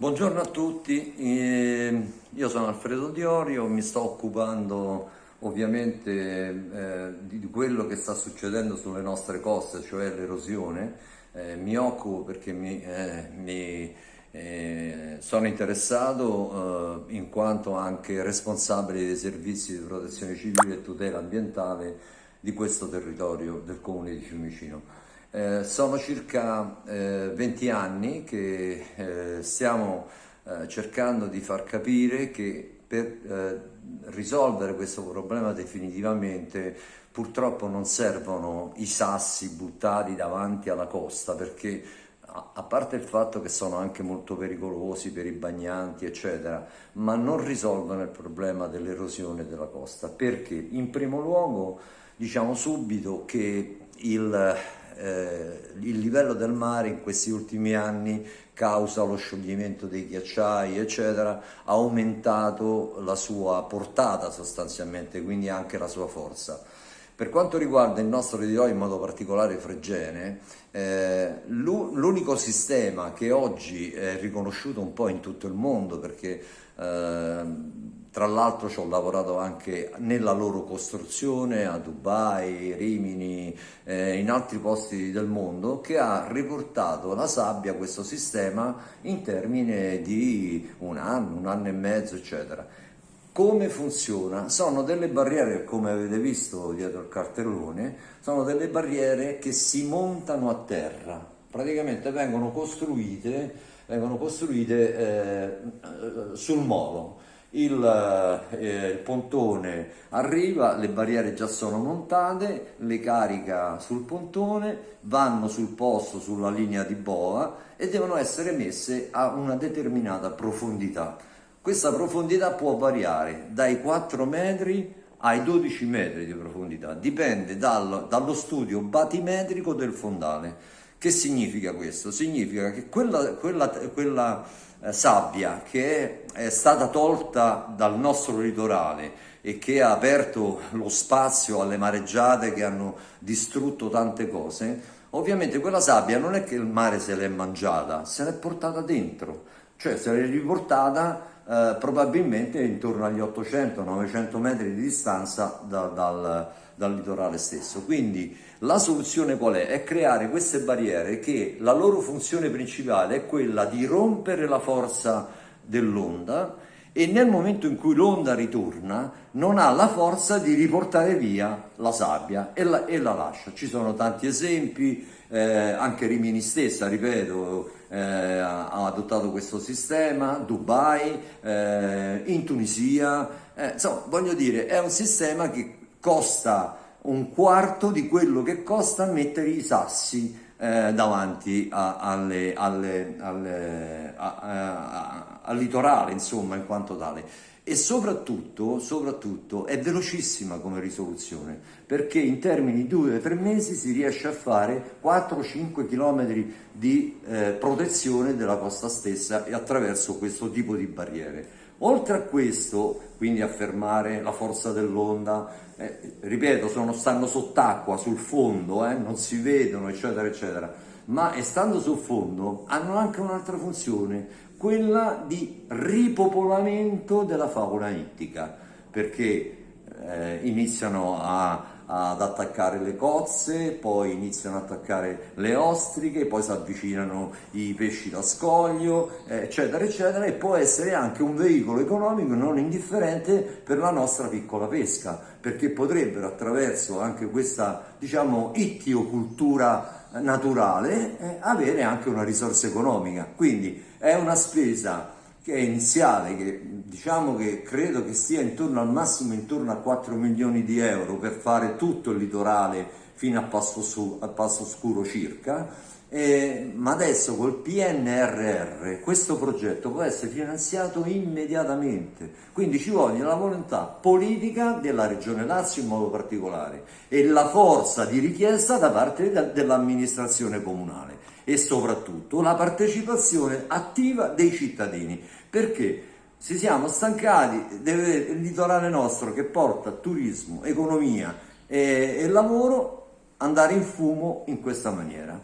Buongiorno a tutti, eh, io sono Alfredo Diorio, mi sto occupando ovviamente eh, di quello che sta succedendo sulle nostre coste, cioè l'erosione. Eh, mi occupo perché mi, eh, mi sono interessato in quanto anche responsabile dei servizi di protezione civile e tutela ambientale di questo territorio del comune di Fiumicino. Eh, sono circa eh, 20 anni che eh, stiamo eh, cercando di far capire che per eh, risolvere questo problema definitivamente purtroppo non servono i sassi buttati davanti alla costa perché a parte il fatto che sono anche molto pericolosi per i bagnanti eccetera ma non risolvono il problema dell'erosione della costa. Perché? In primo luogo diciamo subito che il eh, il livello del mare in questi ultimi anni causa lo scioglimento dei ghiacciai eccetera ha aumentato la sua portata sostanzialmente quindi anche la sua forza. Per quanto riguarda il nostro territorio in modo particolare Fregene eh, l'unico sistema che oggi è riconosciuto un po' in tutto il mondo perché eh, tra l'altro ci ho lavorato anche nella loro costruzione a Dubai, Rimini, eh, in altri posti del mondo, che ha riportato la sabbia, questo sistema, in termini di un anno, un anno e mezzo, eccetera. Come funziona? Sono delle barriere, come avete visto dietro il cartellone, sono delle barriere che si montano a terra, praticamente vengono costruite, vengono costruite eh, sul molo il, eh, il, pontone arriva, le barriere già sono montate, le carica sul pontone, vanno sul posto, sulla linea di boa e devono essere messe a una determinata profondità. Questa profondità può variare dai 4 metri ai 12 metri di profondità, dipende dal, dallo studio batimetrico del fondale. Che significa questo? Significa che quella, quella, quella eh, sabbia che è, è stata tolta dal nostro litorale e che ha aperto lo spazio alle mareggiate che hanno distrutto tante cose, ovviamente quella sabbia non è che il mare se l'è mangiata, se l'è portata dentro, cioè se l'è riportata eh, probabilmente intorno agli 800-900 metri di distanza da, dal, dal litorale stesso. Quindi la soluzione qual è? È creare queste barriere che la loro funzione principale è quella di rompere la forza dell'onda e nel momento in cui l'onda ritorna non ha la forza di riportare via la sabbia e la, e la lascia. Ci sono tanti esempi, eh, anche Rimini stessa, ripeto, eh, ha adottato questo sistema, Dubai, eh, in Tunisia, eh, insomma voglio dire è un sistema che costa un quarto di quello che costa mettere i sassi eh, davanti a, alle, alle, alle, a, al litorale, insomma, in quanto tale. E soprattutto, soprattutto è velocissima come risoluzione, perché in termini di 2-3 mesi si riesce a fare 4-5 km di eh, protezione della costa stessa attraverso questo tipo di barriere. Oltre a questo, quindi a fermare la forza dell'onda, eh, ripeto, sono, stanno sott'acqua, sul fondo, eh, non si vedono, eccetera, eccetera, ma stando sul fondo hanno anche un'altra funzione, quella di ripopolamento della fauna ittica, perché eh, iniziano a ad attaccare le cozze, poi iniziano ad attaccare le ostriche, poi si avvicinano i pesci da scoglio, eccetera, eccetera, e può essere anche un veicolo economico non indifferente per la nostra piccola pesca, perché potrebbero attraverso anche questa, diciamo, ittiocultura naturale eh, avere anche una risorsa economica. Quindi è una spesa che è iniziale, che diciamo che credo che sia intorno al massimo intorno a 4 milioni di euro per fare tutto il litorale fino a Passo, Su, a Passo Scuro circa, eh, ma adesso col PNRR questo progetto può essere finanziato immediatamente, quindi ci vuole la volontà politica della Regione Lazio in modo particolare e la forza di richiesta da parte de dell'amministrazione comunale e soprattutto la partecipazione attiva dei cittadini, perché ci siamo stancati del litorale nostro che porta turismo, economia e, e lavoro andare in fumo in questa maniera.